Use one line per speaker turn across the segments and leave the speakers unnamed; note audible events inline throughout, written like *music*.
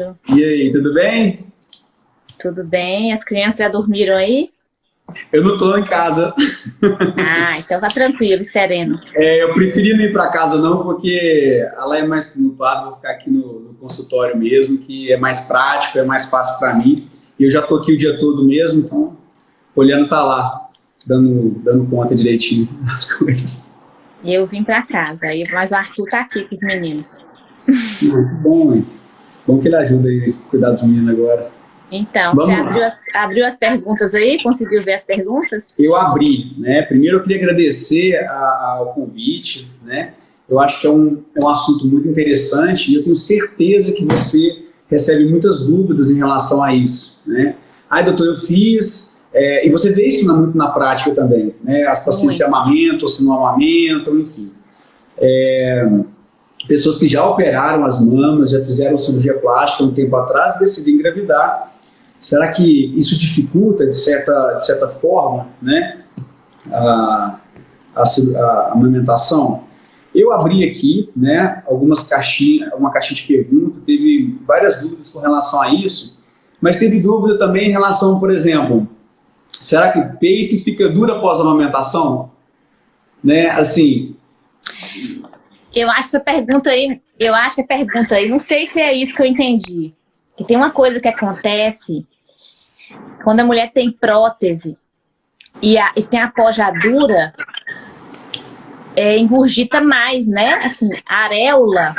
Leandro.
E aí, tudo bem?
Tudo bem? As crianças já dormiram aí?
Eu não estou em casa. *laughs*
Ah, então tá tranquilo, sereno.
É, eu preferi não ir para casa não, porque lá é mais tumultuado, vou ficar aqui no, no, consultório mesmo, que é mais prático, é mais fácil para mim. E eu já estou aqui o dia todo mesmo, então o Poliano tá lá, dando, dando conta direitinho *laughs* das coisas.
Eu vim para casa, mas o Arthur tá aqui com os meninos.
Muito bom, hein? Bom que ele ajuda aí a cuidar dos meninos agora.
Então, Vamos você abriu as, abriu as, perguntas aí? Conseguiu ver as perguntas?
Eu abri, né? Primeiro eu queria agradecer a, ao convite, né? Eu acho que é um, é um assunto muito interessante e eu tenho certeza que você recebe muitas dúvidas em relação a isso, né? Ai, doutor, eu fiz, é, e você vê isso muito na prática também, né? As pacientes se amamentam, se não amamentam, enfim. É, pessoas que já operaram as mamas, já fizeram cirurgia plástica um tempo atrás, decidem engravidar. Será que isso dificulta, de certa, de certa forma, né, a, a, a amamentação? Eu abri aqui né, algumas caixinhas, uma caixinha de perguntas, teve várias dúvidas com relação a isso, mas teve dúvida também em relação, por exemplo, será que o peito fica duro após a amamentação? Né, assim,
eu acho essa pergunta aí, eu acho que a pergunta aí, não sei se é isso que eu entendi. Que tem uma coisa que acontece quando a mulher tem prótese e, a, e tem a pojadura, é, engurgita mais, né? Assim, a areola,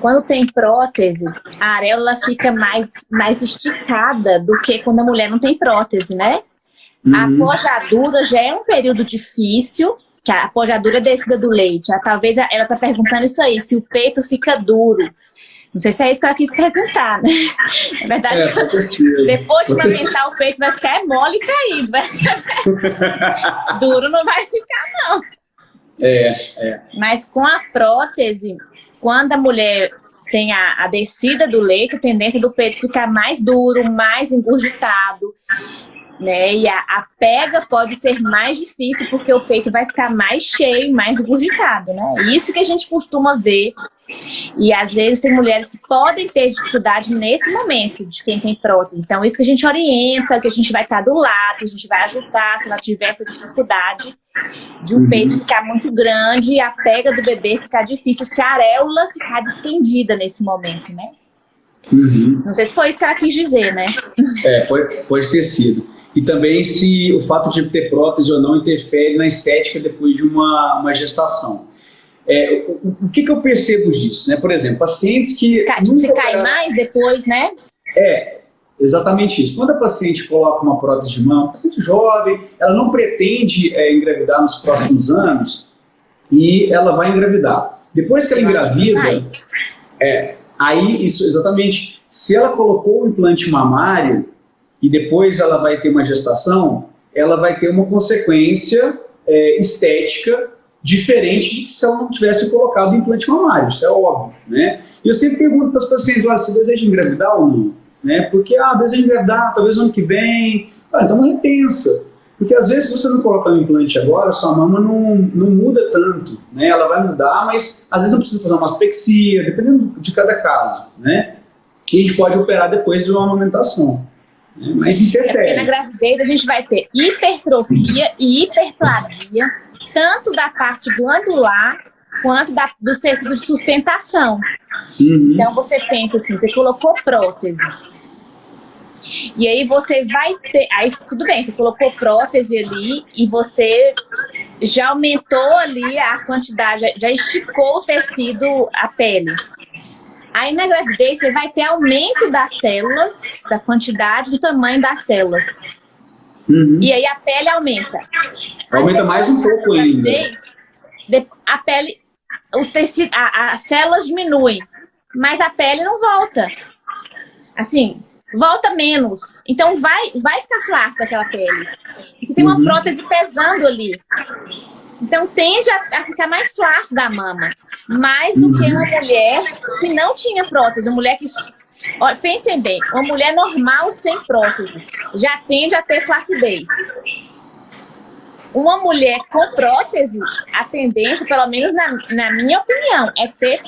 quando tem prótese, a areola fica mais, mais esticada do que quando a mulher não tem prótese, né? Uhum. A pojadura já é um período difícil, que a pojadura é descida do leite. Talvez ela está perguntando isso aí, se o peito fica duro. Não sei se é isso que ela quis perguntar, né? Na verdade, é, depois de amamentar o peito vai ficar é mole e caído. Vai ficar... *laughs* duro não vai ficar, não.
É, é.
Mas com a prótese, quando a mulher tem a, a descida do leite, a tendência do peito ficar mais duro, mais engurgitado né? E a, a, pega pode ser mais difícil porque o peito vai ficar mais cheio, mais engurgitado, né? Isso que a gente costuma ver. E às vezes tem mulheres que podem ter dificuldade nesse momento de quem tem prótese. Então isso que a gente orienta, que a gente vai estar do lado, a gente vai ajudar se ela tiver essa dificuldade de o um uhum. peito ficar muito grande e a pega do bebê ficar difícil, se a areola ficar distendida nesse momento, né? Uhum. Não sei se foi isso que ela quis dizer, né?
É, pode, pode ter sido e também se o fato de ter prótese ou não interfere na estética depois de uma, uma gestação. É, o, o que, que, eu percebo disso? Né? Por exemplo, pacientes que...
Você cai mais depois, né?
É, exatamente isso. Quando a paciente coloca uma prótese de mão, paciente jovem, ela não pretende é, engravidar nos próximos anos e ela vai engravidar. Depois que ela engravida, é, aí isso, exatamente, se ela colocou o implante mamário, e depois ela vai ter uma gestação, ela vai ter uma consequência é, estética diferente de que se ela não tivesse colocado implante mamário, isso é óbvio, né? E eu sempre pergunto para as pacientes, olha, você deseja engravidar ou não? Né? Porque, ah, deseja engravidar, talvez ano que vem, ah, então repensa. Porque às vezes se você não colocar o implante agora, sua mama não, não muda tanto, né? Ela vai mudar, mas às vezes não precisa fazer uma aspexia, dependendo de cada caso, né? E a gente pode operar depois de uma amamentação. Mas interfere.
É na gravidez a gente vai ter hipertrofia e hiperplasia, tanto da parte glandular quanto da, dos tecidos de sustentação. Uhum. Então você pensa assim, você colocou prótese. E aí você vai ter, aí tudo bem, você colocou prótese ali e você já aumentou ali a quantidade, já, já esticou o tecido, a pele. Aí na gravidez você vai ter aumento das células, da quantidade, do tamanho das células. Uhum. E aí a pele aumenta.
Aumenta mais um pouco ainda.
A pele, os tecidos, as células diminuem, mas a pele não volta. Assim, volta menos. Então vai, vai ficar flácida aquela pele. Você tem uma uhum. prótese pesando ali. Então tende a, a ficar mais flácida a mama. Mais do que uma mulher que não tinha prótese. Uma mulher que... Olha, pensem bem, uma mulher normal sem prótese já tende a ter flacidez. Uma mulher com prótese, a tendência, pelo menos na, na minha opinião, é ter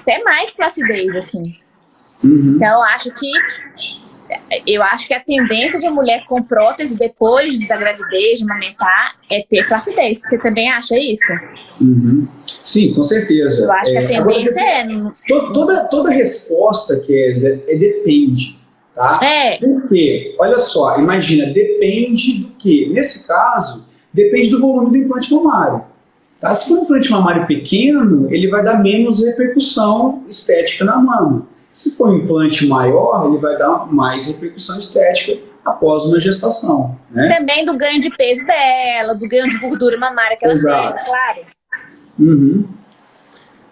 até mais flacidez, assim. Uhum. Então, eu acho que eu acho que a tendência de mulher com prótese depois da gravidez, de amamentar, é ter flacidez. Você também acha isso?
Uhum. Sim, com certeza.
Eu acho que a é, tendência agora,
é... Toda, toda resposta, Kézia, é depende. Tá?
É.
Por quê? Olha só, imagina, depende do quê? Nesse caso, depende do volume do implante mamário. Tá? Se for um implante mamário pequeno, ele vai dar menos repercussão estética na mama. Se for um implante maior, ele vai dar mais repercussão estética após uma gestação. Né?
Também do ganho de peso dela, do ganho de gordura mamária que ela Exato. seja, claro.
Uhum.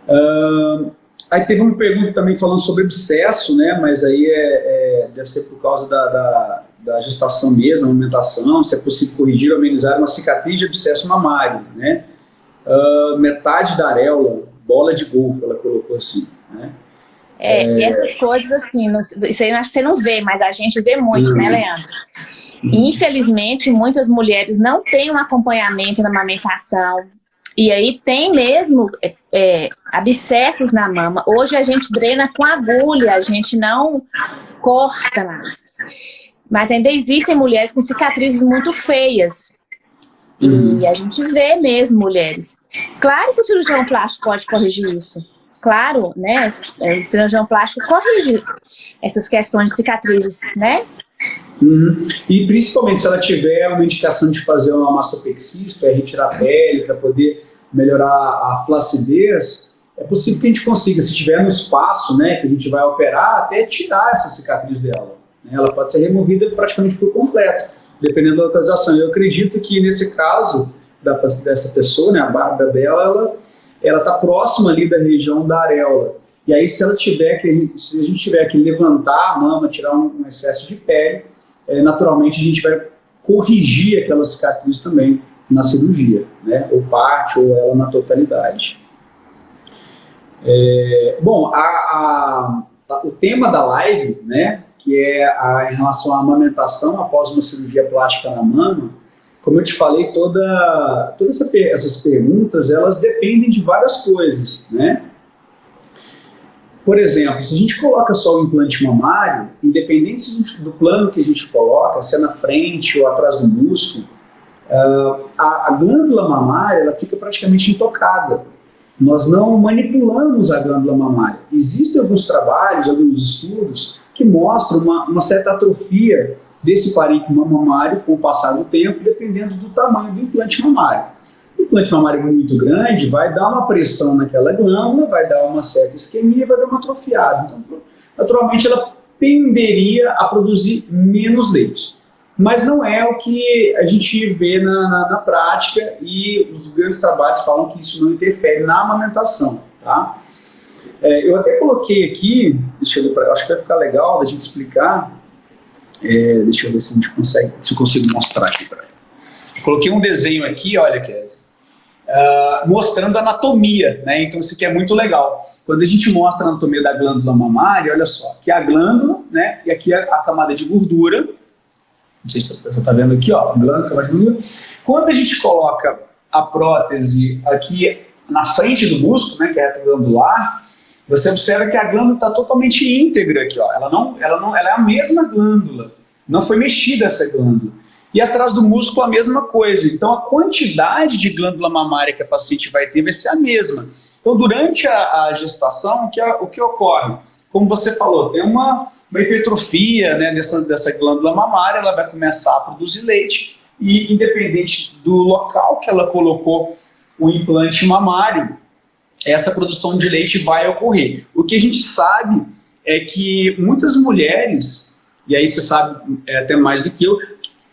Uh, aí teve uma pergunta também falando sobre abscesso, né? Mas aí é, é deve ser por causa da, da, da, gestação mesmo, amamentação, se é possível corrigir ou amenizar uma cicatriz de abscesso mamário, né? Uh, metade da areola, bola de golfe, ela colocou assim, né?
É, é... essas coisas assim, não, isso aí você não vê, mas a gente vê muito, né, uhum. Leandro? Infelizmente, muitas mulheres não têm um acompanhamento na amamentação. E aí tem mesmo é, é, abscessos na mama. Hoje a gente drena com agulha, a gente não corta mais. Mas ainda existem mulheres com cicatrizes muito feias. E uhum. a gente vê mesmo mulheres. Claro que o cirurgião plástico pode corrigir isso claro, né, o cirurgião plástico corrige essas questões de cicatrizes, né?
Uhum. E principalmente se ela tiver uma indicação de fazer uma mastopexia, é retirar a pele para poder melhorar a flacidez, é possível que a gente consiga, se tiver no espaço, né, que a gente vai operar, até tirar essa cicatriz dela. Né? Ela pode ser removida praticamente por completo, dependendo da localização. Eu acredito que nesse caso da, dessa pessoa, né, a barba dela, ela ela está próxima ali da região da areola. E aí, se ela tiver que, se a gente tiver que levantar a mama, tirar um, um excesso de pele, é, naturalmente a gente vai corrigir aquela cicatriz também na cirurgia, né? Ou parte, ou ela na totalidade. É, bom, a, a, o tema da live, né, que é a, em relação à amamentação após uma cirurgia plástica na mama, como eu te falei, toda, todas essa, essas perguntas, elas dependem de várias coisas, né? Por exemplo, se a gente coloca só o implante mamário, independente do plano que a gente coloca, se é na frente ou atrás do músculo, uh, a, a, glândula mamária ela fica praticamente intocada. Nós não manipulamos a glândula mamária. Existem alguns trabalhos, alguns estudos que mostram uma, uma certa atrofia desse parênquima mamário com o passar do tempo, dependendo do tamanho do implante mamário. O implante mamário muito grande vai dar uma pressão naquela glândula, vai dar uma certa isquemia, vai dar uma atrofiada. Então, naturalmente, ela tenderia a produzir menos leite. Mas não é o que a gente vê na, na, na prática e os grandes trabalhos falam que isso não interfere na amamentação. Tá? É, eu até coloquei aqui, deixa eu acho que vai ficar legal da gente explicar, é, deixa eu ver se a gente consegue, se eu consigo mostrar aqui para Coloquei um desenho aqui, olha, Kézia, uh, mostrando anatomia, né? Então isso aqui é muito legal. Quando a gente mostra a anatomia da glândula mamária, olha só, aqui é a glândula, né? E aqui é a camada de gordura. Não sei se você está vendo aqui, ó, a glândula, camada de gordura. Quando a gente coloca a prótese aqui na frente do músculo, né? Que é a glandular, você observa que a glândula está totalmente íntegra aqui, ó. Ela, não, ela, não, ela é a mesma glândula, não foi mexida essa glândula. E atrás do músculo a mesma coisa. Então a quantidade de glândula mamária que a paciente vai ter vai ser a mesma. Então durante a, a gestação, o que, o que ocorre? Como você falou, tem uma, uma hipertrofia né, dessa, dessa glândula mamária, ela vai começar a produzir leite e independente do local que ela colocou o implante mamário, essa produção de leite vai ocorrer. O que a gente sabe é que muitas mulheres, e aí você sabe é, até mais do que eu,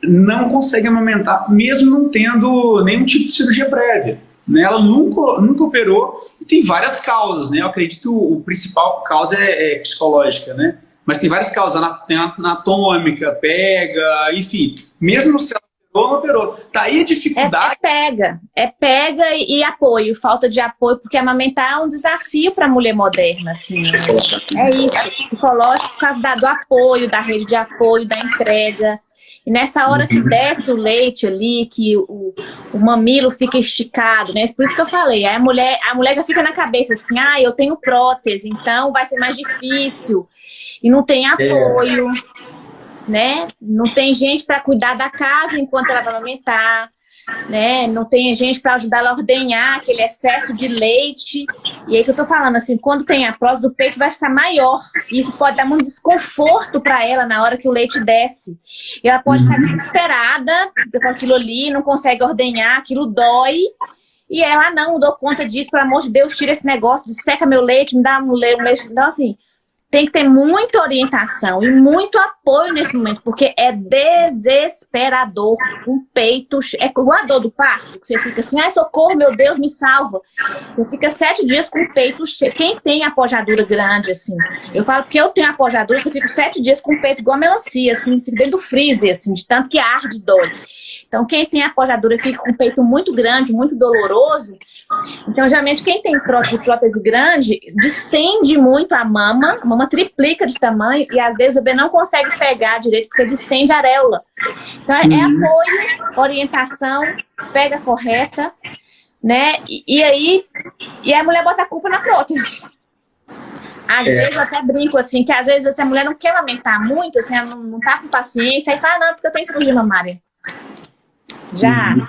não conseguem amamentar, mesmo não tendo nenhum tipo de cirurgia prévia. Né? Ela nunca, nunca operou e tem várias causas. Né? Eu acredito que o, principal causa é, é, psicológica, né? mas tem várias causas, anatômica, pega, enfim. Mesmo se ela não operou. Tá aí a dificuldade.
É, é pega, é pega e, e, apoio, falta de apoio, porque amamentar é um desafio para a mulher moderna, assim. Né? É isso, psicológico por causa da, do apoio, da rede de apoio, da entrega. E nessa hora que uhum. desce o leite ali, que o, o mamilo fica esticado, né? Por isso que eu falei, a mulher, a mulher já fica na cabeça assim, ah, eu tenho prótese, então vai ser mais difícil. E não tem é. apoio, é. Né? Não tem gente para cuidar da casa enquanto ela vai amamentar né? Não tem gente para ajudar ela a ordenhar aquele excesso de leite. E aí que eu tô falando, assim, quando tem a próstata do peito vai ficar maior. E isso pode dar muito desconforto para ela na hora que o leite desce. E ela pode ficar uhum. desesperada com aquilo ali, não consegue ordenhar, aquilo dói. E ela, não, dou conta disso, pelo amor de Deus, tira esse negócio, seca meu leite, me dá um leite. Então, assim, tem que ter muita orientação e muito apoio nesse momento, porque é desesperador. Um peito, é igual a dor do parto, que você fica assim, ai socorro, meu Deus, me salva. Você fica sete dias com o peito cheio. Quem tem apojadura grande, assim, eu falo que eu tenho apojadura, que eu fico sete dias com o peito igual a melancia, assim, fico dentro do freezer, assim, de tanto que arde dói. Então, quem tem apojadura fica com o peito muito grande, muito doloroso. Então, geralmente, quem tem prótese, grande, distende muito a mama, a mama triplica de tamanho e, às vezes, o bebê não consegue pegar direito porque distende a areola. Então, é, uhum. apoio, orientação, pega correta, né? E, e, aí, e a mulher bota a culpa na prótese. Às é. vezes eu até brinco assim, que às vezes essa mulher não quer lamentar muito, assim, ela não, não tá com paciência, e fala, não, porque eu tenho cirurgia mamária. Já uhum.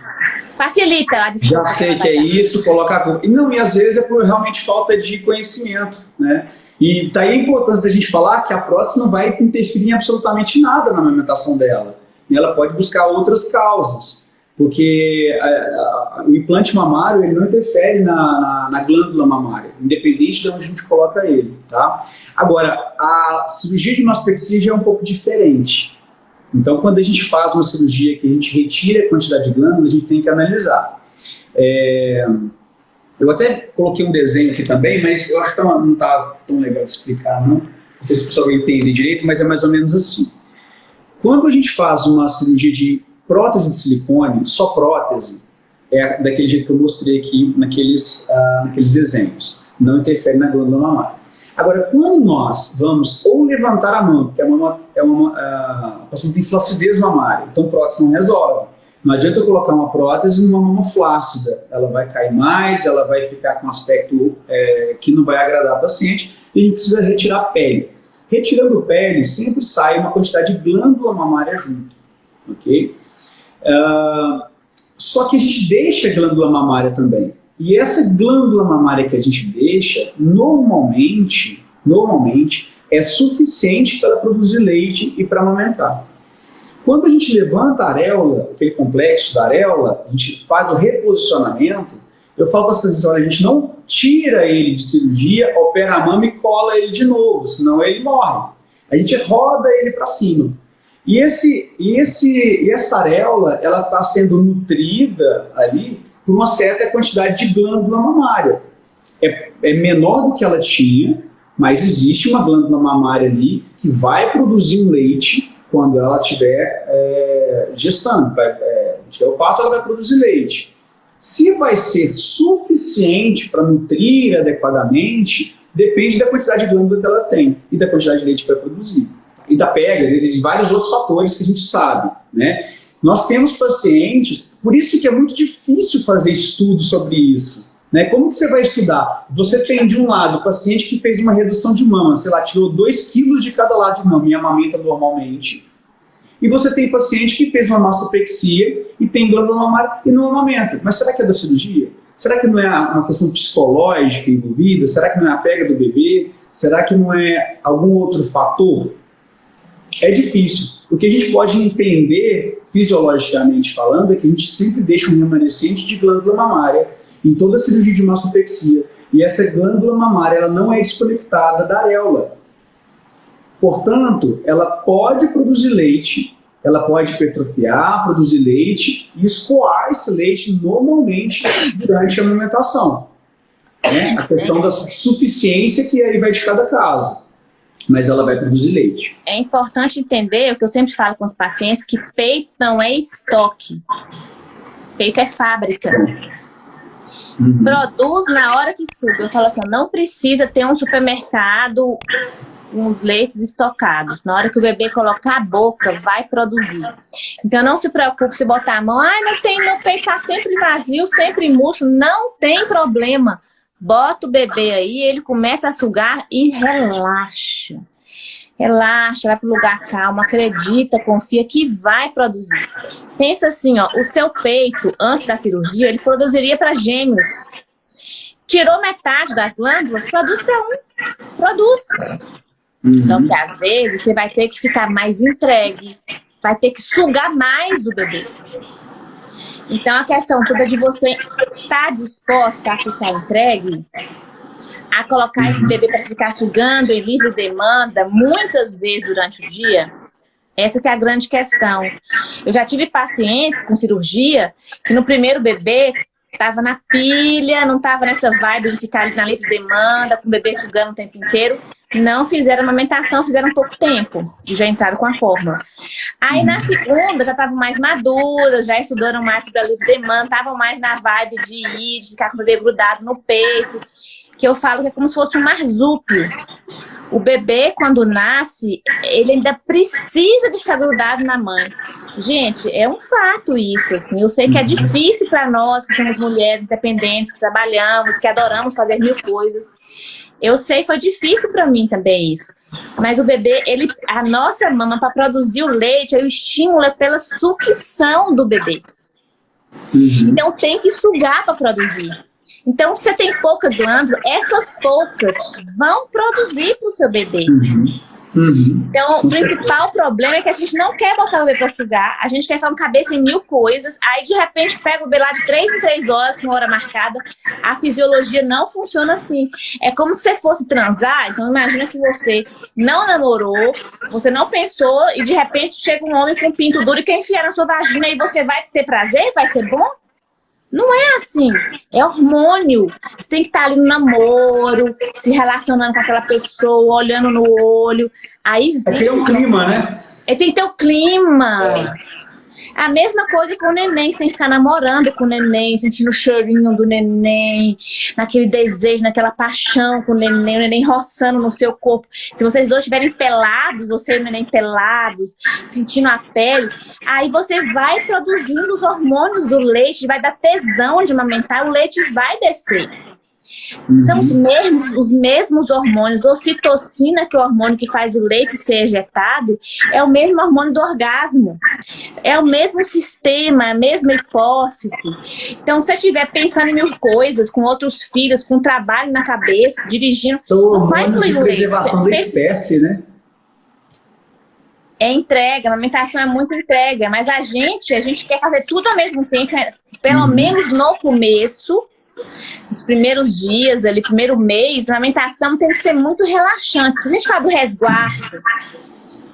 facilita a
Já sei que é isso, colocar a culpa. Não, e às vezes é por realmente falta de conhecimento, né? E tá aí a importância da gente falar que a prótese não vai interferir em absolutamente nada na amamentação dela. E ela pode buscar outras causas, porque a, a, o implante mamário ele não interfere na, na, na, glândula mamária, independente de onde a gente coloca ele, tá? Agora, a cirurgia de mastopexia já é um pouco diferente. Então, quando a gente faz uma cirurgia que a gente retira a quantidade de glândulas, a gente tem que analisar. É... Eu até coloquei um desenho aqui também, mas eu acho que não está tão legal de explicar, não. Não sei se o pessoal vai entender direito, mas é mais ou menos assim. Quando a gente faz uma cirurgia de prótese de silicone, só prótese, é daquele jeito que eu mostrei aqui naqueles, uh, naqueles desenhos. Não interfere na glândula mamária. Agora, quando nós vamos ou levantar a mão, porque a mama é uma, a paciente tem flacidez mamária, então prótese não resolve. Não adianta eu colocar uma prótese numa mama flácida, ela vai cair mais, ela vai ficar com um aspecto é, que não vai agradar a paciente e a gente precisa retirar a pele. Retirando pele, sempre sai uma quantidade de glândula mamária junto, ok? Uh, só que a gente deixa a glândula mamária também. E essa glândula mamária que a gente deixa, normalmente, normalmente, é suficiente para produzir leite e para amamentar. Quando a gente levanta a areola, aquele complexo da areola, a gente faz o reposicionamento, eu falo para as pessoas, olha, a gente não tira ele de cirurgia, opera a mama e cola ele de novo, senão ele morre. A gente roda ele para cima. E, esse, e, esse, e essa areola, ela está sendo nutrida ali por uma certa quantidade de glândula mamária. É, é menor do que ela tinha, mas existe uma glândula mamária ali que vai produzir um leite quando ela estiver é, gestando. Vai, é, tiver o parto, ela vai produzir leite. Se vai ser suficiente para nutrir adequadamente, depende da quantidade de glândula que ela tem e da quantidade de leite que vai produzir. E da pega, de vários outros fatores que a gente sabe. Né? Nós temos pacientes, por isso que é muito difícil fazer estudo sobre isso. Né? Como que você vai estudar? Você tem, de um lado, o paciente que fez uma redução de mama, sei lá, tirou 2 quilos de cada lado de mama e amamenta normalmente. E você tem paciente que fez uma mastopexia e tem glândula mamária e não amamenta. Mas será que é da cirurgia? Será que não é uma questão psicológica envolvida? Será que não é a pega do bebê? Será que não é algum outro fator? É difícil. O que a gente pode entender, fisiologicamente falando, é que a gente sempre deixa um remanescente de glândula mamária em toda a cirurgia de mastopexia. E essa glândula mamária ela não é desconectada da areola. Portanto, ela pode produzir leite, ela pode hipertrofiar, produzir leite e escoar esse leite normalmente durante a amamentação. Né? A questão da suficiência que aí vai de cada caso mas ela vai produzir leite.
É importante entender o que eu sempre falo com os pacientes, que peito não é estoque. Peito é fábrica. Uhum. Produz na hora que suga. Eu falo assim, não precisa ter um supermercado uns leites estocados. Na hora que o bebê colocar a boca, vai produzir. Então não se preocupe se botar a mão, ai, não tem, meu peito tá sempre vazio, sempre murcho, não tem problema. Bota o bebê aí, ele começa a sugar e relaxa. Relaxa, vai para o lugar calmo, acredita, confia que vai produzir. Pensa assim, ó, o seu peito, antes da cirurgia, ele produziria para gêmeos. Tirou metade das glândulas, produz para um. Produz. Uhum. Então, que às vezes você vai ter que ficar mais entregue, vai ter que sugar mais o bebê. Então, a questão toda de você estar tá disposta a ficar entregue, a colocar esse bebê para ficar sugando em livre demanda, muitas vezes durante o dia, essa que é a grande questão. Eu já tive pacientes com cirurgia que no primeiro bebê Tava na pilha, não tava nessa vibe de ficar ali na livre demanda, com o bebê sugando o tempo inteiro. Não fizeram amamentação, fizeram pouco tempo e já entraram com a fórmula. Aí na segunda já estavam mais maduras, já estudaram mais da livre demanda, estavam mais na vibe de ir, de ficar com o bebê grudado no peito que eu falo que é como se fosse um marsúpio. O bebê, quando nasce, ele ainda precisa de ficar grudado na mãe. Gente, é um fato isso, assim. Eu sei que é difícil para nós, que somos mulheres independentes, que trabalhamos, que adoramos fazer mil coisas. Eu sei, foi difícil para mim também isso. Mas o bebê, ele, a nossa mama, para produzir o leite, o estímulo é pela sucção do bebê. Uhum. Então tem que sugar para produzir. Então, se você tem pouca glândula, essas poucas vão produzir para o seu bebê. Uhum. Uhum. Então, o principal problema é que a gente não quer botar o bebê para sugar, a gente quer fazer cabeça em mil coisas, aí de repente pega o bebê lá de três em três horas, com hora marcada, a fisiologia não funciona assim. É como se você fosse transar, então imagina que você não namorou, você não pensou, e de repente chega um homem com um pinto duro e quer enfiar na sua vagina e você vai ter prazer? Vai ser bom? Não é assim. É hormônio. Você tem que estar ali no namoro, se relacionando com aquela pessoa, olhando no olho. Aí vem.
É ter o clima, né?
É, tem que ter o clima. A mesma coisa com o neném, você tem que ficar namorando com o neném, sentindo o cheirinho do neném, naquele desejo, naquela paixão com o neném, o neném roçando no seu corpo. Se vocês dois estiverem pelados, você e o neném pelados, sentindo a pele, aí você vai produzindo os hormônios do leite, vai dar tesão de amamentar, o leite vai descer. Uhum. São os mesmos, os mesmos hormônios. Ocitocina, que é o hormônio que faz o leite ser ejetado, é o mesmo hormônio do orgasmo. É o mesmo sistema, a mesma hipófise. Então, se você estiver pensando em mil coisas, com outros filhos, com trabalho na cabeça, dirigindo...
São fluir de preservação da espécie, né?
É entrega, a amamentação é muito entrega, mas a gente, a gente quer fazer tudo ao mesmo tempo, pelo uhum. menos no começo, nos primeiros dias, ali, primeiro mês, a amamentação tem que ser muito relaxante. A gente fala do resguardo,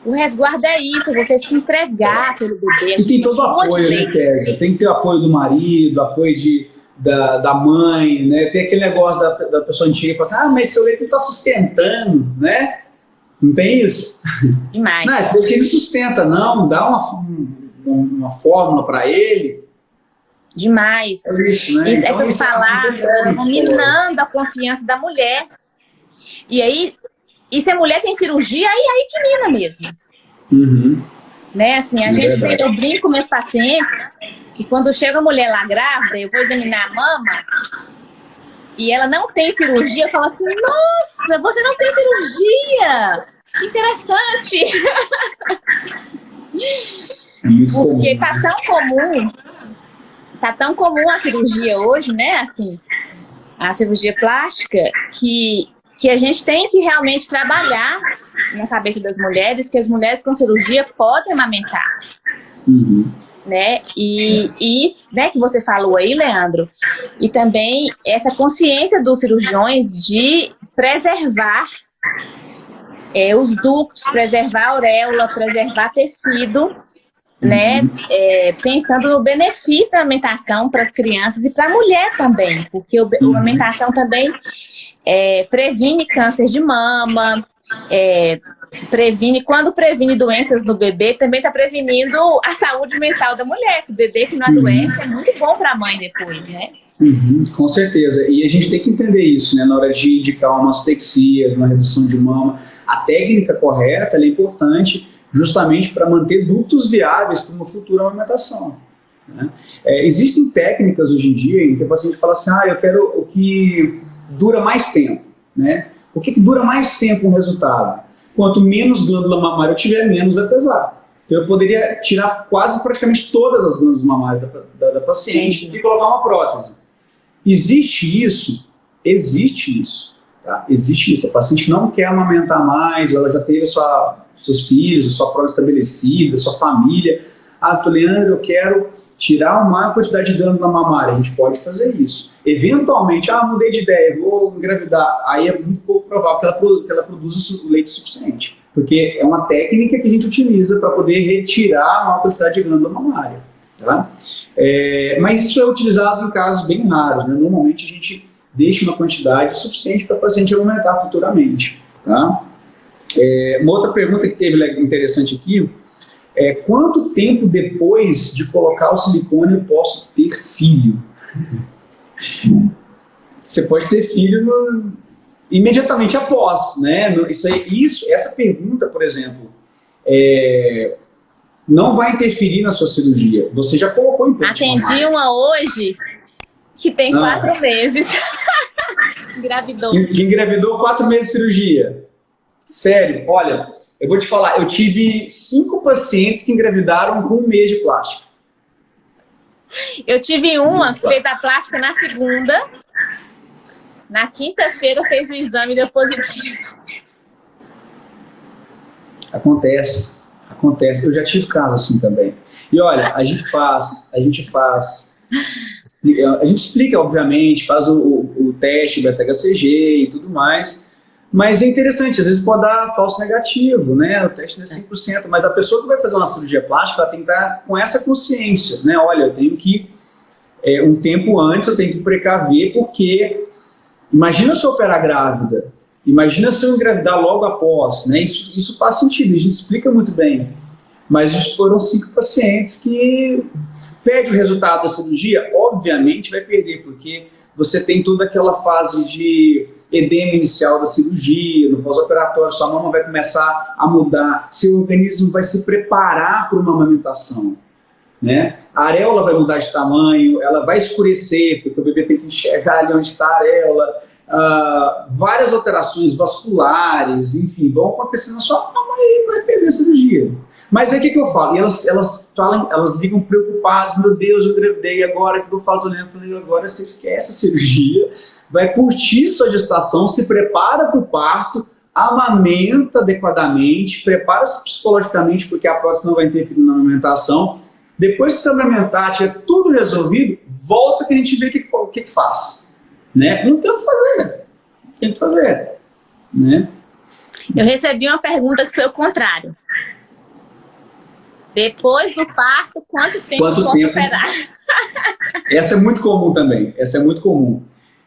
o resguardo é isso, você se entregar pelo bebê.
E tem todo o apoio, né, Kézia? Tem que ter o apoio do marido, apoio de, da, da mãe, né? Tem aquele negócio da, da pessoa antiga que fala assim, ah, mas seu leite não está sustentando, né? Não tem isso?
Demais.
Não, esse leite ele sustenta, não, dá uma, uma fórmula para ele,
Demais. É isso, né? então, essas é palavras vão minando a confiança da mulher. E aí, e se a mulher tem cirurgia, aí, aí que mina mesmo.
Uhum.
Né, assim, a é gente tem, eu brinco com meus pacientes que quando chega a mulher lá grávida, eu vou examinar a mama e ela não tem cirurgia, eu falo assim, nossa, você não tem cirurgia! Que interessante!
É muito
Porque
comum.
tá tão comum tá tão comum a cirurgia hoje, né? Assim, a cirurgia plástica, que, que a gente tem que realmente trabalhar na cabeça das mulheres, que as mulheres com cirurgia podem amamentar.
Uhum.
Né? E, e isso né, que você falou aí, Leandro, e também essa consciência dos cirurgiões de preservar é, os ductos, preservar a auréola, preservar tecido, né, é, pensando no benefício da alimentação para as crianças e para a mulher também, porque o, a alimentação também é, previne câncer de mama, é, previne, quando previne doenças no bebê, também está prevenindo a saúde mental da mulher. O bebê que não adoece é muito bom para a mãe depois, né?
Uhum, com certeza. E a gente tem que entender isso, né? Na hora de indicar uma mastexia, uma redução de mama, a técnica correta é importante justamente para manter dutos viáveis para uma futura amamentação. Né? É, existem técnicas hoje em dia em que o paciente fala assim, ah, eu quero o que dura mais tempo. Né? O que, que dura mais tempo um resultado? Quanto menos glândula mamária eu tiver, menos vai pesar. Então eu poderia tirar quase praticamente todas as glândulas mamárias da, da, da paciente e colocar uma prótese. Existe isso? Existe isso. Tá? Existe isso. A paciente não quer amamentar mais, ela já teve sua, seus filhos, a sua prova estabelecida, sua família. Ah, Leandro, eu quero tirar uma quantidade de glândula mamária. A gente pode fazer isso. Eventualmente, ah, mudei de ideia, vou engravidar. Aí é muito pouco provável que ela, que ela produza leite suficiente. Porque é uma técnica que a gente utiliza para poder retirar a maior quantidade de glândula mamária. Tá? É, mas isso é utilizado em casos bem raros. Né? Normalmente a gente deixa uma quantidade suficiente para o paciente aumentar futuramente. Tá? É, uma outra pergunta que teve interessante aqui é quanto tempo depois de colocar o silicone eu posso ter filho? Você pode ter filho no, imediatamente após, né? Isso, aí, isso, essa pergunta, por exemplo, é, não vai interferir na sua cirurgia. Você já colocou em
Atendi uma hoje que tem ah. quatro meses. *laughs* engravidou.
Que, que engravidou quatro meses de cirurgia. Sério, olha, eu vou te falar, eu tive cinco pacientes que engravidaram com um mês de plástica.
Eu tive uma que fez a plástica na segunda, na quinta-feira fez o exame e deu positivo.
Acontece, acontece. Eu já tive casos assim também. E olha, a gente faz, a gente faz, a gente explica, obviamente, faz o, o, o teste do HCG e tudo mais, mas é interessante, às vezes pode dar falso negativo, né? O teste não é 100%, mas a pessoa que vai fazer uma cirurgia plástica, ela tem que estar com essa consciência, né? Olha, eu tenho que, é, um tempo antes, eu tenho que precaver, porque imagina se eu operar grávida, imagina se eu engravidar logo após, né? Isso, isso faz sentido, a gente explica muito bem. Mas foram cinco pacientes que perde o resultado da cirurgia, obviamente vai perder, porque você tem toda aquela fase de edema inicial da cirurgia, no pós-operatório, sua mama vai começar a mudar, seu organismo vai se preparar para uma amamentação. Né? A areola vai mudar de tamanho, ela vai escurecer, porque o bebê tem que enxergar ali onde está a areola, uh, várias alterações vasculares, enfim, vão acontecer na sua mama e vai perder a cirurgia. Mas aí o que, que eu falo? E elas, elas falam, elas ligam preocupadas, meu Deus, eu engravidei agora, o que eu falo? Tô eu falei, agora você esquece a cirurgia, vai curtir sua gestação, se prepara para o parto, amamenta adequadamente, prepara-se psicologicamente, porque a próxima não vai interferir na amamentação. Depois que você amamentar, tiver tudo resolvido, volta que a gente vê o que, que, que, que faz. Né? Não tem o que fazer. Tem que fazer. Né?
Eu recebi uma pergunta que foi o contrário. Depois do parto, quanto tempo
quanto tempo? operar? *laughs* Essa é muito comum também, essa é muito comum.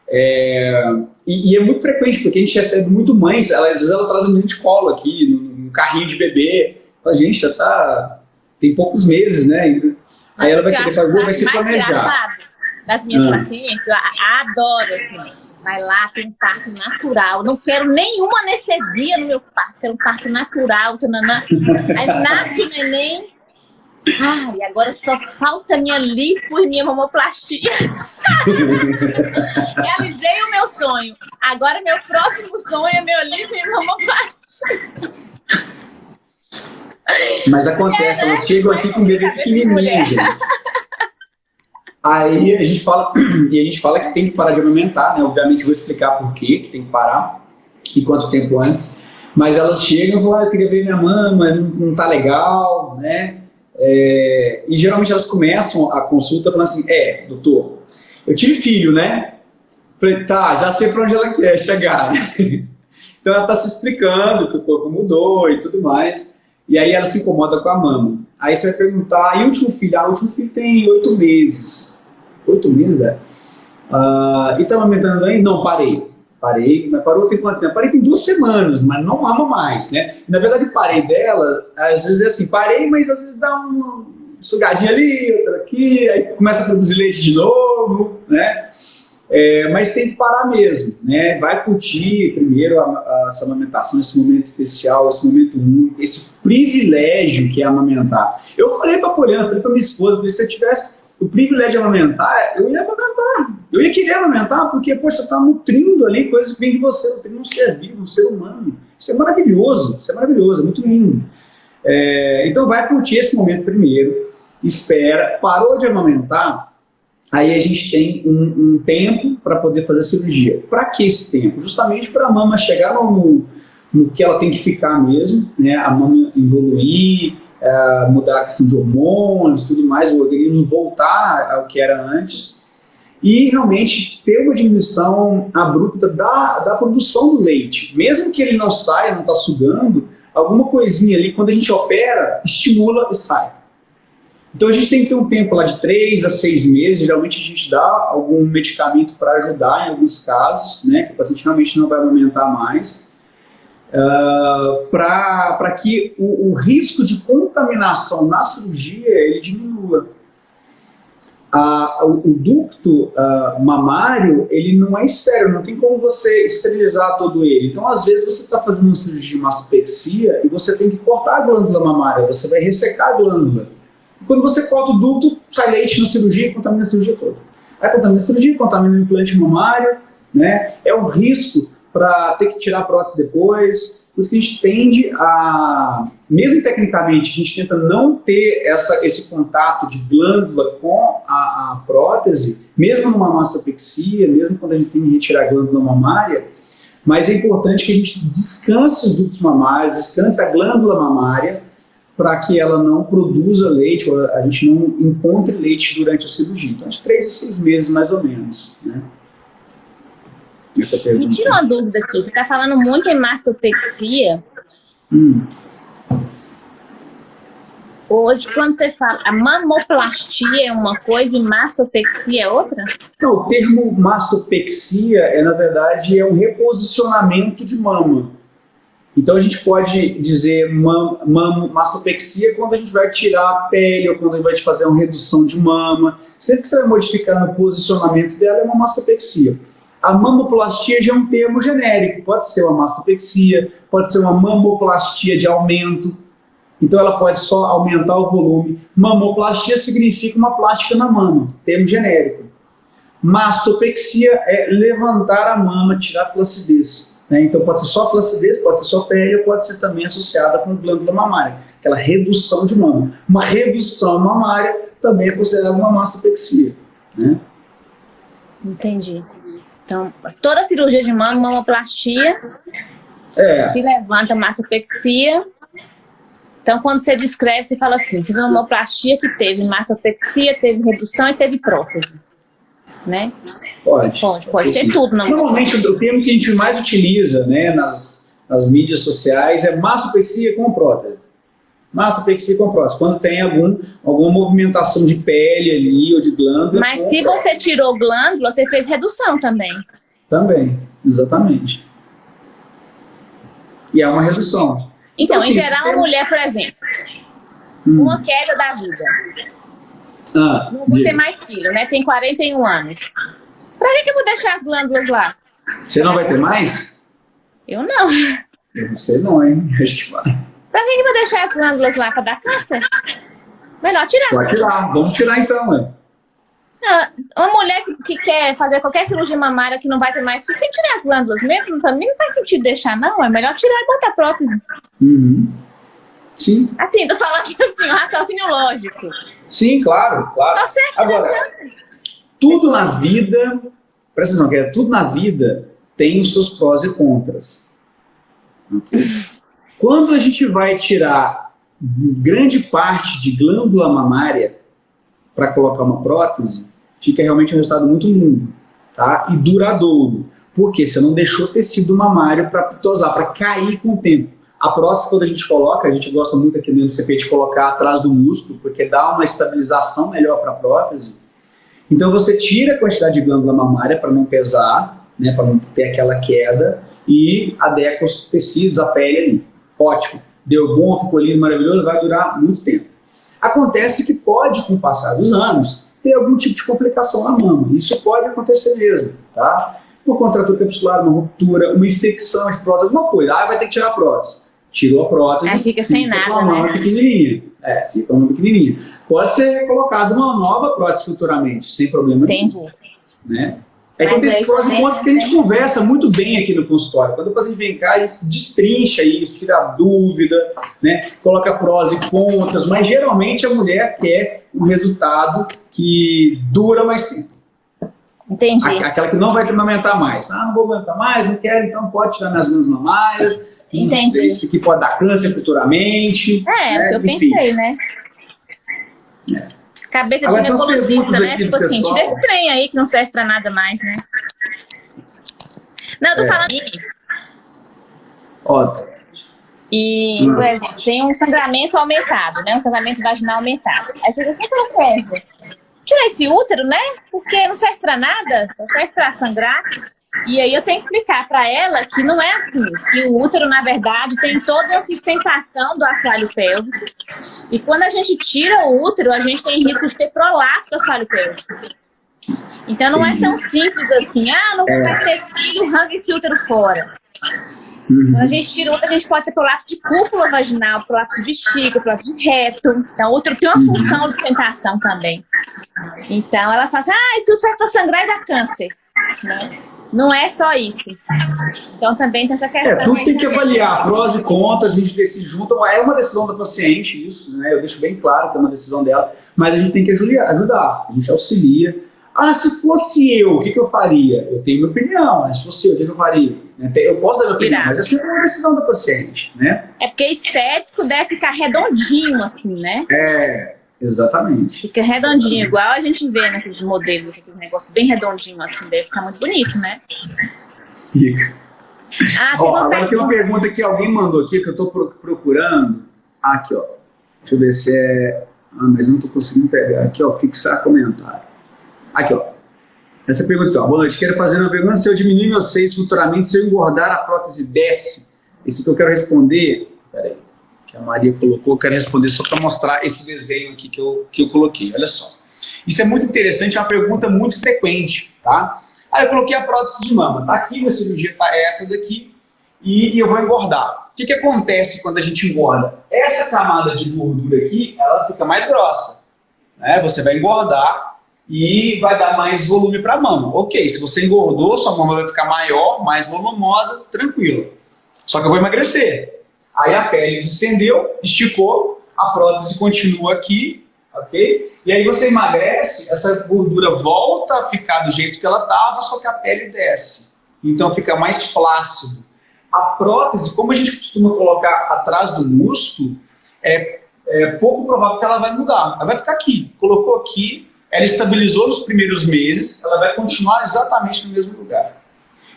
É, e, e, é muito frequente, porque a gente recebe muito mães, ela, às vezes ela traz um menino de colo aqui, num, carrinho de bebê, a gente já tá, tem poucos meses, né? Aí ela vai querer fazer, vai se planejar.
Das minhas ah. pacientes, eu adoro, assim, vai lá, tem um parto natural. Não quero nenhuma anestesia no meu parto, quero um parto natural. Tanana. Aí nasce o neném, e agora só falta minha lipo e minha mamoplastia. *laughs* Realizei o meu sonho. Agora meu próximo sonho é meu lipo e mamoplastia.
Mas acontece, elas chegam aqui com bebê pequenininho, gente. Aí a gente fala, *clears throat* e a gente fala que tem que parar de aumentar, né? Obviamente eu vou explicar por quê, que tem que parar e quanto tempo antes. Mas elas chegam e falam, ah, eu queria ver minha mama, não, não tá legal, né? É, e geralmente elas começam a consulta falando assim, é, doutor, eu tive filho, né? Falei, tá, já sei para onde ela quer chegar. *laughs* então ela está se explicando que o corpo mudou e tudo mais. E aí ela se incomoda com a mama. Aí você vai perguntar, e o último filho? Ah, o último filho tem oito meses. Oito meses, é? Uh, e está amamentando aí? Não, parei. Parei, mas parou tem quanto tempo? Parei tem duas semanas, mas não ama mais, né? Na verdade, parei dela, às vezes é assim, parei, mas às vezes dá uma sugadinha ali, outra aqui, aí começa a produzir leite de novo, né? É, mas tem que parar mesmo, né? Vai curtir primeiro a, a, essa amamentação, esse momento especial, esse momento único, esse privilégio que é amamentar. Eu falei para a Poliana, falei para minha esposa, se eu tivesse o privilégio de amamentar, eu ia amamentar. Eu ia querer amamentar porque, pô, você está nutrindo ali coisas que vêm de você, nutrindo um ser vivo, um ser humano. Isso é maravilhoso, isso é maravilhoso, é muito lindo. É, então vai curtir esse momento primeiro, espera, parou de amamentar, aí a gente tem um, um tempo para poder fazer a cirurgia. Para que esse tempo? Justamente para a mama chegar no, no, que ela tem que ficar mesmo, né? a mama evoluir, uh, mudar a questão de hormônios tudo mais, o organismo voltar ao que era antes e realmente ter uma diminuição abrupta da, da produção do leite. Mesmo que ele não saia, não está sugando, alguma coisinha ali, quando a gente opera, estimula e sai. Então a gente tem que ter um tempo lá de 3 a 6 meses, geralmente a gente dá algum medicamento para ajudar em alguns casos, né, que o paciente realmente não vai aumentar mais, uh, ah, para que o, o, risco de contaminação na cirurgia ele diminua. O, o, ducto mamário, ele não é estéreo, não tem como você esterilizar todo ele. Então, às vezes, você está fazendo uma cirurgia de mastopexia e você tem que cortar a glândula mamária, você vai ressecar a glândula. Quando você corta o duto, sai leite na cirurgia e contamina a cirurgia toda. Aí contamina a cirurgia, contamina o implante mamário, né? É um risco para ter que tirar prótese depois. Por isso que a gente tende a, mesmo tecnicamente, a gente tenta não ter essa, esse contato de glândula com a, a prótese, mesmo numa mastopexia, mesmo quando a gente tem que retirar a glândula mamária, mas é importante que a gente descanse os dutos mamários, descanse a glândula mamária, para que ela não produza leite, ou a gente não encontre leite durante a cirurgia. Então, de três a seis meses, mais ou menos. Né?
Essa Me tira uma dúvida aqui. Você está falando muito em mastopexia. Hum. Hoje, quando você fala, a mamoplastia é uma coisa e mastopexia é outra?
Não, o termo mastopexia é, na verdade, é um reposicionamento de mama. Então a gente pode dizer mam, mam, mastopexia quando a gente vai tirar a pele ou quando a gente vai fazer uma redução de mama. Sempre que você vai modificar o posicionamento dela é uma mastopexia. A mamoplastia já é um termo genérico, pode ser uma mastopexia, pode ser uma mamoplastia de aumento, então ela pode só aumentar o volume. Mamoplastia significa uma plástica na mama, termo genérico. Mastopexia é levantar a mama, tirar a flacidez. Né? Então pode ser só flacidez, pode ser só pele, pode ser também associada com glândula mamária, aquela redução de mama. Uma redução mamária também é considerada uma mastopexia. Né?
Entendi. Então, toda cirurgia de mama, mamoplastia, é. se levanta mastopexia. Então, quando você descreve, você fala assim, fiz uma mamoplastia que teve mastopexia, teve redução e teve prótese né?
Pode.
Pode, pode ter tudo. Não.
Normalmente o termo que a gente mais utiliza né, nas, nas mídias sociais é mastopexia com prótese. Mastopexia com prótese, quando tem algum, alguma movimentação de pele ali ou de glândula.
Mas se você tirou glândula, você fez redução também.
Também, exatamente. E é uma redução.
Então, então assim, em geral, tem... a mulher, por exemplo, hum. uma queda da vida ah, não vou ter mais filho, né? Tem 41 anos. Pra que, que eu vou deixar as glândulas lá?
Você não vai ter mais?
Eu não.
Eu não sei não, hein? *laughs* Acho que vai.
Pra que, que vou deixar as glândulas lá? Pra dar câncer? Melhor tirar.
Pode tirar. Vamos tirar então, né?
uma mulher que, que, quer fazer qualquer cirurgia mamária que não vai ter mais filho, tem que tirar as glândulas mesmo. Também não faz sentido deixar, não. É melhor tirar e botar prótese.
Uhum. Sim.
Assim, tô falando aqui assim, um raciocínio lógico.
Sim, claro, claro.
Tá certo,
Agora, tudo na vida, presta atenção, tudo na vida tem os seus prós e contras. Okay? *laughs* Quando a gente vai tirar grande parte de glândula mamária para colocar uma prótese, fica realmente um resultado muito lindo tá? e duradouro. Porque você não deixou tecido mamário para tosar, para cair com o tempo. A prótese, quando a gente coloca, a gente gosta muito aqui no CP de colocar atrás do músculo, porque dá uma estabilização melhor para a prótese. Então você tira a quantidade de glândula mamária para não pesar, né, para não ter aquela queda, e adequa os tecidos, a pele ali. Ótimo. Deu bom, ficou lindo, maravilhoso, vai durar muito tempo. Acontece que pode, com o passar dos anos, ter algum tipo de complicação na mama. Isso pode acontecer mesmo, tá? Uma contratura capsular, uma ruptura, uma infecção de prótese, alguma coisa. Ah, vai ter que tirar a prótese. Tirou a prótese.
Aí fica sem nada,
uma mama
né?
pequenininha. É, fica uma pequenininha. Pode ser colocada uma nova prótese futuramente, sem problema
Entendi.
nenhum. Né? É que
Mas
tem
aí
esses prós e
também,
contras que a gente
né?
conversa muito bem aqui no consultório. Quando o paciente vem cá, a gente destrincha isso, tira dúvida, né? coloca prós e contras, mas geralmente a mulher quer um resultado que dura mais tempo.
Entendi.
Aquela que não vai amamentar mais. Ah, não vou amamentar mais, não quero, então pode tirar minhas glândulas mamárias.
Entendi.
se aqui pode dar câncer futuramente.
É,
né?
é que eu
Enfim.
pensei, né? Cabeça de
Agora, perguntas
né? Tipo assim,
pessoal.
tira esse trem aí que não serve pra nada mais, né? Não, eu tô
É.
falando.
Ó,
E,
Hum.
por exemplo, tem um sangramento aumentado, né? Um sangramento vaginal aumentado. Aí chega assim, Kézia, tira esse útero, né? Porque não serve pra nada, só serve pra sangrar. E aí eu tenho que explicar pra ela que não é assim, que o útero, na verdade, tem toda a sustentação do assoalho pélvico. E quando a gente tira o útero, a gente tem risco de ter prolapso do assoalho pélvico. Então não é tão simples assim, ah, não vou mais ter filho, arranca esse útero fora.
uhum.
Quando a gente tira o útero, a gente pode ter prolapso de cúpula vaginal, prolapso de bexiga, prolapso de reto. Então, o útero tem uma função de sustentação também. Então, elas falam assim, ah, isso serve para sangrar e dar câncer. Né? Não é só isso. Então, também tem essa questão.
É, tudo tem que avaliar, prós e contras, a gente decide junto. É uma decisão da paciente, isso, né? Eu deixo bem claro que é uma decisão dela, mas a gente tem que ajudar, a gente auxilia. Ah, se fosse eu, o que, que eu faria? Eu tenho minha opinião, mas se fosse eu, o que, que eu faria? Né, tem- Eu posso dar minha opinião,
Virar.
mas é sempre uma decisão da paciente, né?
É porque estético deve ficar redondinho, assim, né?
É, exatamente.
Fica redondinho, igual a gente vê nesses modelos, aqueles negócios bem redondinhos, assim, deve ficar muito bonito, né?
Fica.
Ah,
Ó, agora tem uma
pergunta.
que alguém mandou aqui que eu estou procurando. Aqui, ó. Deixa eu ver se é. Ah, mas não estou conseguindo pegar. Aqui, ó, fixar comentário. Aqui, ó. Essa pergunta aqui, ó. Boa noite. Quero fazer uma pergunta. Se eu diminuir meus seios futuramente, se eu engordar, a prótese desce? Isso que eu quero responder. Que a Maria colocou. Eu quero responder só para mostrar esse desenho aqui que eu, que eu coloquei. Olha só. Isso é muito interessante, é uma pergunta muito frequente, tá? Aí eu coloquei a prótese de mama. Tá aqui, minha cirurgia tá essa daqui e eu vou engordar. O que, que acontece quando a gente engorda? Essa camada de gordura aqui, ela fica mais grossa. Né? Você vai engordar e vai dar mais volume para a mama. Ok, se você engordou, sua mama vai ficar maior, mais volumosa, tranquilo. Só que eu vou emagrecer. Aí a pele estendeu, esticou, a prótese continua aqui, ok? E aí você emagrece, essa gordura volta a ficar do jeito que ela estava, só que a pele desce. Então fica mais flácido. A prótese, como a gente costuma colocar atrás do músculo, é, é pouco provável que ela vai mudar. Ela vai ficar aqui. Colocou aqui, ela estabilizou nos primeiros meses, ela vai continuar exatamente no mesmo lugar.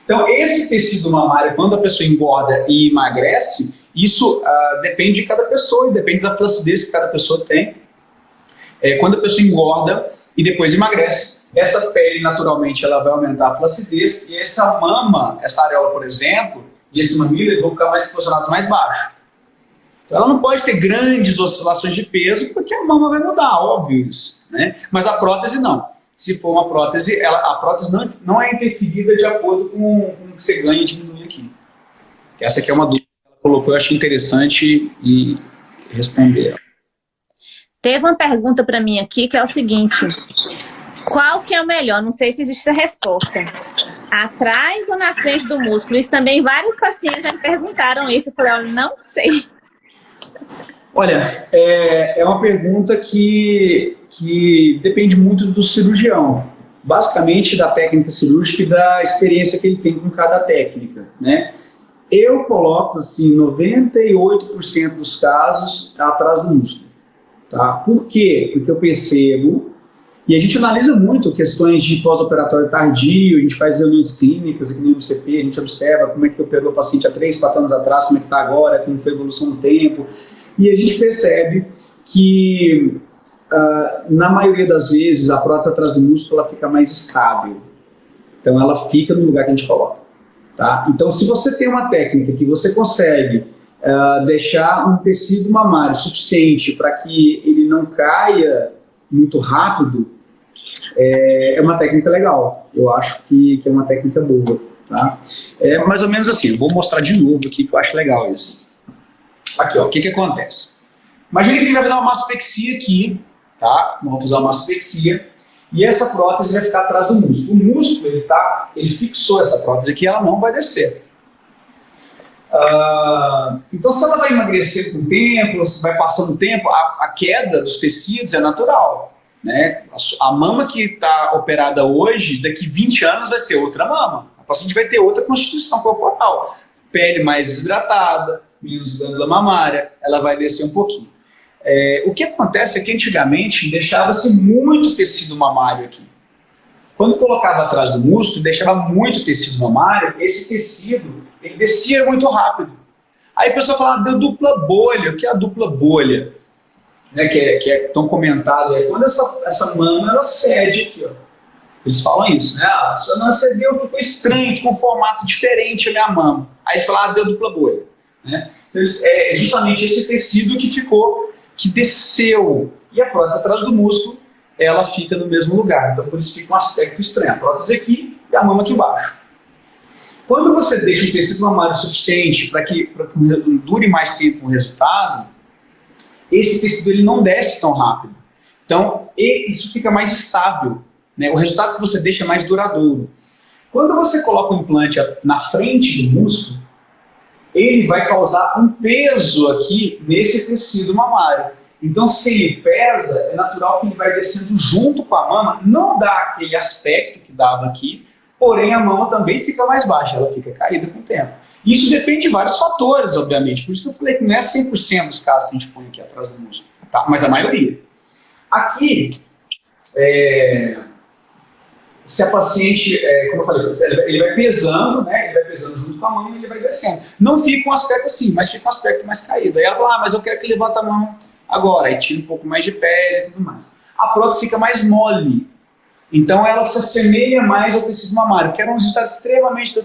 Então, esse tecido mamário, quando a pessoa engorda e emagrece, isso ah, depende de cada pessoa e depende da flacidez que cada pessoa tem. É, quando a pessoa engorda e depois emagrece, essa pele naturalmente ela vai aumentar a flacidez e essa mama, essa areola, por exemplo, e esse mamilo vão ficar mais posicionados mais baixo. Então ela não pode ter grandes oscilações de peso porque a mama vai mudar, óbvio isso. Né? Mas a prótese não. Se for uma prótese, ela, a prótese não, não é interferida de acordo com, com o que você ganha e diminui aqui. Essa aqui é uma dúvida colocou, eu achei interessante e responder.
Teve uma pergunta para mim aqui que é o seguinte: qual que é o melhor? Não sei se existe essa resposta. Atrás ou na frente do músculo? Isso também vários pacientes já me perguntaram isso. Eu falei, olha, não sei.
Olha, é, é uma pergunta que, que depende muito do cirurgião. Basicamente da técnica cirúrgica e da experiência que ele tem com cada técnica, né? Eu coloco, assim, 98% dos casos atrás do músculo, tá? Por quê? Porque eu percebo, e a gente analisa muito questões de pós-operatório tardio, a gente faz reuniões clínicas aqui no MCP, a gente observa como é que operou o paciente há 3, 4 anos atrás, como é que está agora, como foi a evolução do tempo, e a gente percebe que, uh, na maioria das vezes, a prótese atrás do músculo ela fica mais estável. Então ela fica no lugar que a gente coloca. Tá? Então se você tem uma técnica que você consegue uh, deixar um tecido mamário suficiente para que ele não caia muito rápido, é, é, uma técnica legal. Eu acho que, que é uma técnica boa. Tá? É mais ou menos assim, vou mostrar de novo aqui que eu acho legal isso. Aqui, ó, o que que acontece? Imagina que ele vai fazer uma mastopexia aqui, tá? Vamos fazer uma mastopexia, e essa prótese vai ficar atrás do músculo. O músculo, ele, tá, ele fixou essa prótese aqui, ela não vai descer. Uh, então, se ela vai emagrecer com o tempo, vai passando o tempo, a, a, queda dos tecidos é natural. Né? A, a mama que está operada hoje, daqui 20 anos vai ser outra mama. A paciente vai ter outra constituição corporal. Pele mais desidratada, menos glândula mamária, ela vai descer um pouquinho. É, o que acontece é que antigamente deixava-se muito tecido mamário aqui. Quando colocava atrás do músculo, deixava muito tecido mamário, esse tecido ele descia muito rápido. Aí a pessoa fala, deu dupla bolha. O que é a dupla bolha? Né, que, é, que é tão comentado. É quando essa, essa mama ela cede aqui. Ó. Eles falam isso, né? Ah, a sua mama cedeu, ficou estranho, ficou um formato diferente a minha mama. Aí eles falam, ah, deu dupla bolha. Né? Então, é justamente esse tecido que ficou, que desceu. E a prótese atrás do músculo, ela fica no mesmo lugar. Então, por isso fica um aspecto estranho. A prótese aqui e a mama aqui embaixo. Quando você deixa um tecido mamário suficiente para que, que dure mais tempo o resultado, esse tecido ele não desce tão rápido. Então, isso fica mais estável. Né? O resultado que você deixa é mais duradouro. Quando você coloca o implante na frente do músculo, ele vai causar um peso aqui nesse tecido mamário. Então, se ele pesa, é natural que ele vai descendo junto com a mama, não dá aquele aspecto que dava aqui, porém a mama também fica mais baixa, ela fica caída com o tempo. Isso depende de vários fatores, obviamente, por isso que eu falei que não é 100% dos casos que a gente põe aqui atrás do músculo, tá? mas a maioria. Aqui, é, se a paciente, é, como eu falei, ele vai pesando, né? Ele vai pesando junto com a mão e ele vai descendo. Não fica um aspecto assim, mas fica um aspecto mais caído. Aí ela fala, ah, mas eu quero que levanta a mão agora. Aí tira um pouco mais de pele e tudo mais. A prótese fica mais mole. Então ela se assemelha mais ao tecido mamário, que era um resultado extremamente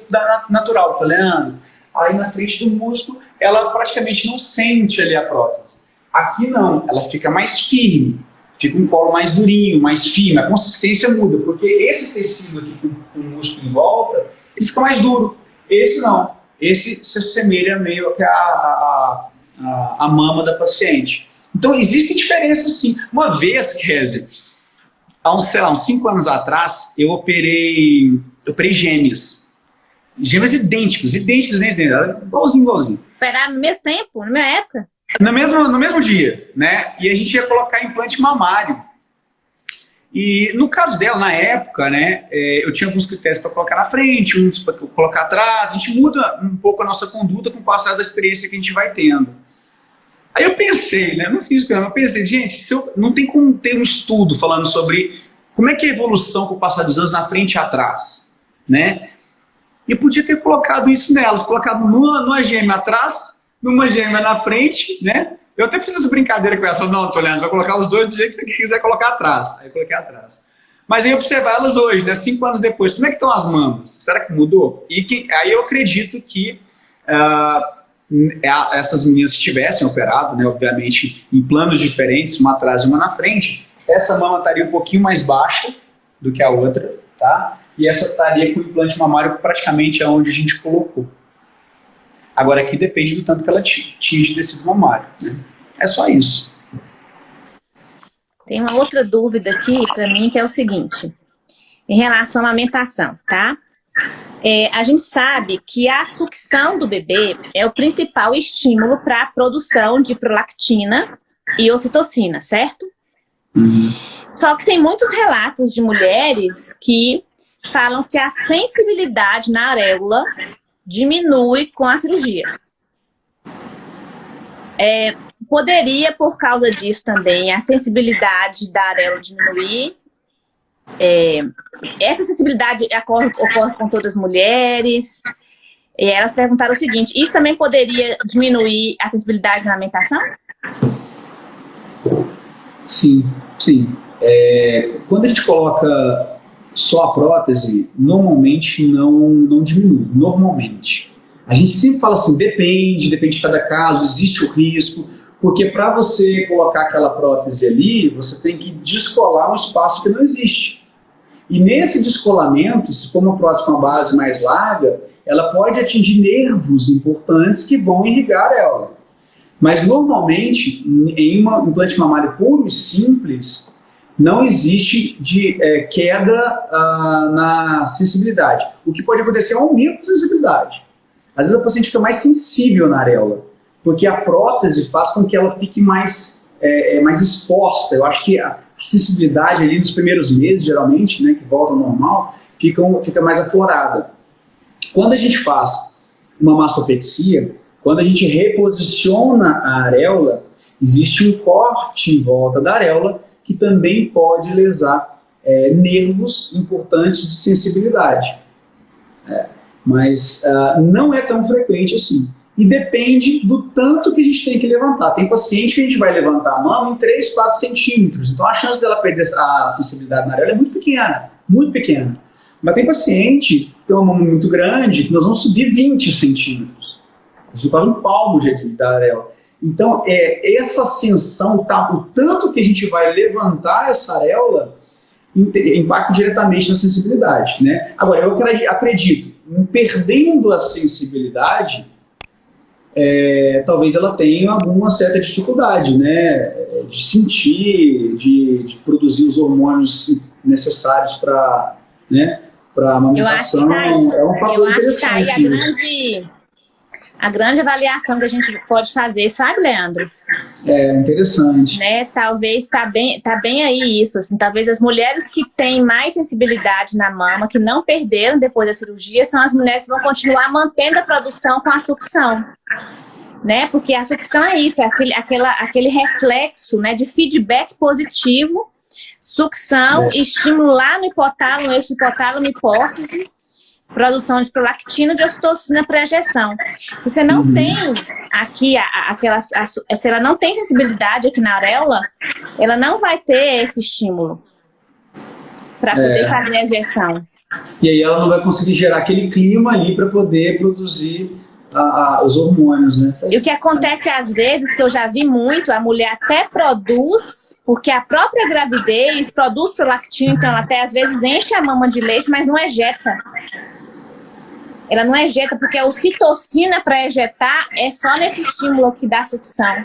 natural, tá Leandro? Aí na frente do músculo, ela praticamente não sente ali a prótese. Aqui não, ela fica mais firme fica um colo mais durinho, mais firme, a consistência muda, porque esse tecido aqui com, com o músculo em volta, ele fica mais duro. Esse não, esse se assemelha meio que a, a, a, a mama da paciente. Então existem diferenças sim. Uma vez, Kézia, há uns, sei lá, uns 5 anos atrás, eu operei, eu operei gêmeas. Gêmeas idênticos, idênticos, idênticos, igualzinho, igualzinho.
Operaram no mesmo tempo, na mesma época?
No mesmo, no mesmo dia, né? E a gente ia colocar implante mamário. E no caso dela, na época, né, é, eu tinha alguns critérios para colocar na frente, uns para colocar atrás. A gente muda um pouco a nossa conduta com o passar da experiência que a gente vai tendo. Aí eu pensei, né, não fiz o eu pensei, gente, se eu, não tem como ter um estudo falando sobre como é que é a evolução com o passar dos anos na frente e atrás, né? E eu podia ter colocado isso nelas, colocado numa, numa gêmea atrás numa gêmea na frente, né? Eu até fiz essa brincadeira com ela, falei, não, Tolendo, vai colocar os dois do jeito que você quiser colocar atrás. Aí eu coloquei atrás. Mas aí observar elas hoje, né, cinco anos depois, como é que estão as mamas? Será que mudou? E que, aí eu acredito que uh, essas meninas que tivessem operado, né, obviamente em planos diferentes, uma atrás e uma na frente, essa mama estaria um pouquinho mais baixa do que a outra, tá? E essa estaria com o implante mamário praticamente aonde a gente colocou. Agora aqui depende do tanto que ela tinge tecido mamário. Né? É só isso.
Tem uma outra dúvida aqui para mim que é o seguinte, em relação à amamentação, tá? É, a gente sabe que a sucção do bebê é o principal estímulo para a produção de prolactina e ocitocina, certo? Uhum. Só que tem muitos relatos de mulheres que falam que a sensibilidade na areola diminui com a cirurgia. É, poderia, por causa disso também, a sensibilidade da areola diminuir. É, essa sensibilidade ocorre, ocorre com todas as mulheres. E elas perguntaram o seguinte, isso também poderia diminuir a sensibilidade na alimentação?
Sim, sim. É, quando a gente coloca só a prótese, normalmente não, não diminui, normalmente. A gente sempre fala assim, depende, depende de cada caso, existe o risco, porque para você colocar aquela prótese ali, você tem que descolar um espaço que não existe. E nesse descolamento, se for uma prótese com uma base mais larga, ela pode atingir nervos importantes que vão irrigar ela. Mas normalmente, em um implante mamário puro e simples, não existe de é, queda ah, na sensibilidade. O que pode acontecer é um aumento de sensibilidade. Às vezes a paciente fica mais sensível na areola, porque a prótese faz com que ela fique mais, é, é mais exposta. Eu acho que a sensibilidade ali nos primeiros meses, geralmente, né, que volta ao normal, fica, fica mais aflorada. Quando a gente faz uma mastopexia, quando a gente reposiciona a areola, existe um corte em volta da areola que também pode lesar é, nervos importantes de sensibilidade. É, mas uh, não é tão frequente assim. E depende do tanto que a gente tem que levantar. Tem paciente que a gente vai levantar a mão em 3, 4 centímetros. Então a chance dela perder a sensibilidade na areola é muito pequena, muito pequena. Mas tem paciente que tem uma mão muito grande que nós vamos subir 20 centímetros. Isso quase um palmo de, da areola. Então, é, essa ascensão, tá, o tanto que a gente vai levantar essa areola, impacta diretamente na sensibilidade. Né? Agora, eu acredito, perdendo a sensibilidade, é, talvez ela tenha alguma certa dificuldade né? de sentir, de, de produzir os hormônios necessários para né? a amamentação.
Tá é um fator eu acho que tá aí a grande a grande avaliação que a gente pode fazer, sabe, Leandro?
É, interessante.
Né? Talvez tá bem, tá bem aí isso, assim, talvez as mulheres que têm mais sensibilidade na mama, que não perderam depois da cirurgia, são as mulheres que vão continuar mantendo a produção com a sucção. Né? Porque a sucção é isso, é aquele, aquela, aquele reflexo né, de feedback positivo, sucção, é. estimular no hipotálamo, eixo hipotálamo, hipófise, produção de prolactina de ocitocina para ejeção. Se você não uhum. tem aqui, a, a, aquela, a, se ela não tem sensibilidade aqui na areola, ela não vai ter esse estímulo para poder é. fazer a ejeção.
E aí ela não vai conseguir gerar aquele clima ali para poder produzir a, a, os hormônios, né?
E o que acontece às vezes, que eu já vi muito, a mulher até produz, porque a própria gravidez produz prolactina, então ela até às vezes enche a mama de leite, mas não ejeta. Ela não ejeta, porque a ocitocina para ejetar é só nesse estímulo que dá sucção.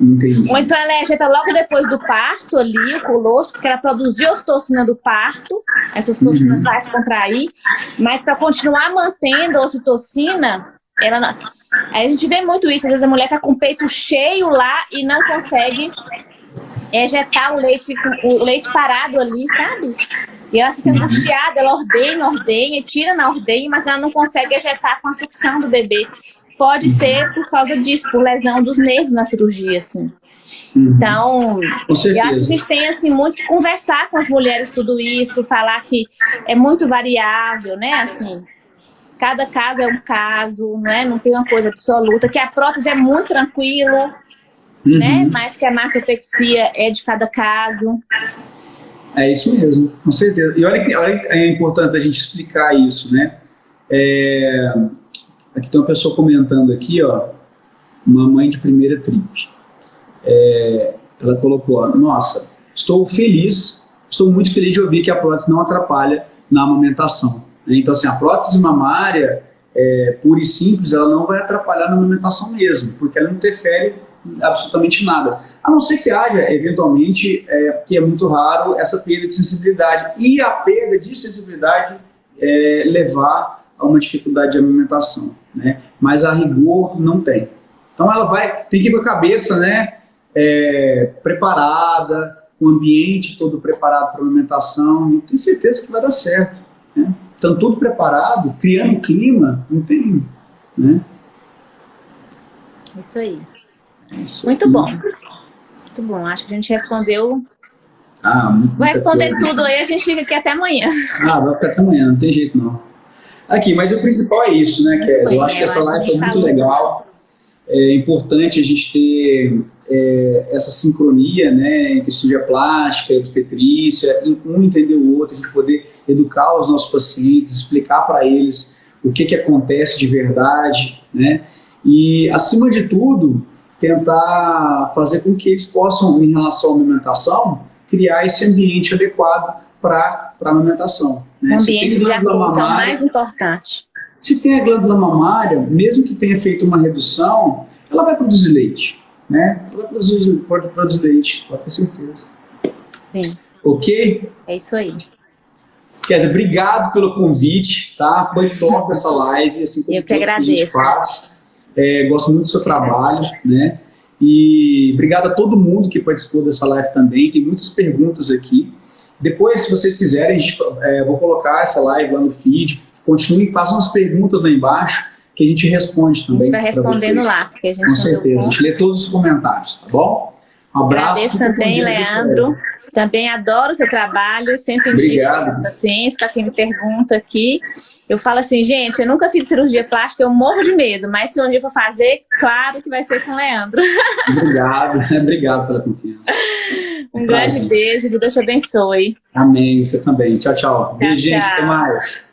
Entendi.
Ou então ela ejeta logo depois do parto ali, o colosso, porque ela produziu a ocitocina do parto, essa ocitocina uhum. faz contrair, mas para continuar mantendo a ocitocina, ela não... A gente vê muito isso, às vezes a mulher tá com o peito cheio lá e não consegue ejetar o leite, o leite parado ali, sabe? E ela fica angustiada, ela ordenha, ordenha, tira na ordenha, mas ela não consegue ejetar com a sucção do bebê. Pode ser por causa disso, por lesão dos nervos na cirurgia, assim. Uhum. Então, e a gente tem assim muito que conversar com as mulheres tudo isso, falar que é muito variável, né? Assim, cada caso é um caso, não é? Não tem uma coisa absoluta, que a prótese é muito tranquilo, uhum. né? Mas que a mastopexia é de cada caso.
É isso mesmo, com certeza. E olha que, olha que é importante a gente explicar isso, né? É, aqui tem uma pessoa comentando aqui, ó, uma mãe de primeira trip. É, ela colocou, ó, nossa, estou feliz, estou muito feliz de ouvir que a prótese não atrapalha na amamentação. Então, assim, a prótese mamária, é, pura e simples, ela não vai atrapalhar na amamentação mesmo, porque ela não interfere absolutamente nada. A não ser que haja, eventualmente, é, que é muito raro, essa perda de sensibilidade. E a perda de sensibilidade é, levar a uma dificuldade de alimentação. Né? Mas a rigor não tem. Então ela vai, tem que ir com a cabeça né, é, preparada, o ambiente todo preparado para a alimentação, e tenho certeza que vai dar certo. Né? Estão tudo preparado, criando clima, não tem. Né?
Isso aí. Isso. Muito bom. Muito bom. Acho que a gente respondeu.
Ah,
vai responder coisa. tudo aí, a gente fica aqui até amanhã.
Ah, vai ficar até amanhã, não tem jeito não. Aqui, mas o principal é isso, né, Kézia? Eu acho que essa live foi muito legal. é importante a gente ter é, essa sincronia né, entre cirurgia plástica, obstetrícia, um entender o outro, a gente poder educar os nossos pacientes, explicar para eles o que, que acontece de verdade, né? E, acima de tudo, tentar fazer com que eles possam, em relação à alimentação, criar esse ambiente adequado para a amamentação.
Né? O ambiente de acordo é o mais importante.
Se tem a glândula mamária, mesmo que tenha feito uma redução, ela vai produzir leite. Né? Ela vai produzir, pode produzir leite, pode ter certeza.
Sim.
Ok?
É isso aí.
Kézia, obrigado pelo convite, tá? Foi top *laughs* essa live. Assim,
Eu que agradeço.
Que é, gosto muito do seu trabalho, né? E obrigado a todo mundo que participou dessa live também. Tem muitas perguntas aqui. Depois, se vocês quiserem, gente, é, vou colocar essa live lá no feed. Continue, façam as perguntas lá embaixo que a gente responde também.
A gente vai respondendo lá, porque a gente
Com certeza, a gente lê todos os comentários, tá bom?
Um abraço. Agradeço também, Leandro. Também adoro o seu trabalho, sempre indico para os pacientes, para quem me pergunta aqui. Eu falo assim, gente, eu nunca fiz cirurgia plástica, eu morro de medo, mas se um dia for fazer, claro que vai ser com o Leandro.
Obrigado, *laughs* obrigado pela confiança.
Um grande beijo, que Deus te abençoe.
Amém, você também. Tchau, tchau. tchau Beijinho, até mais.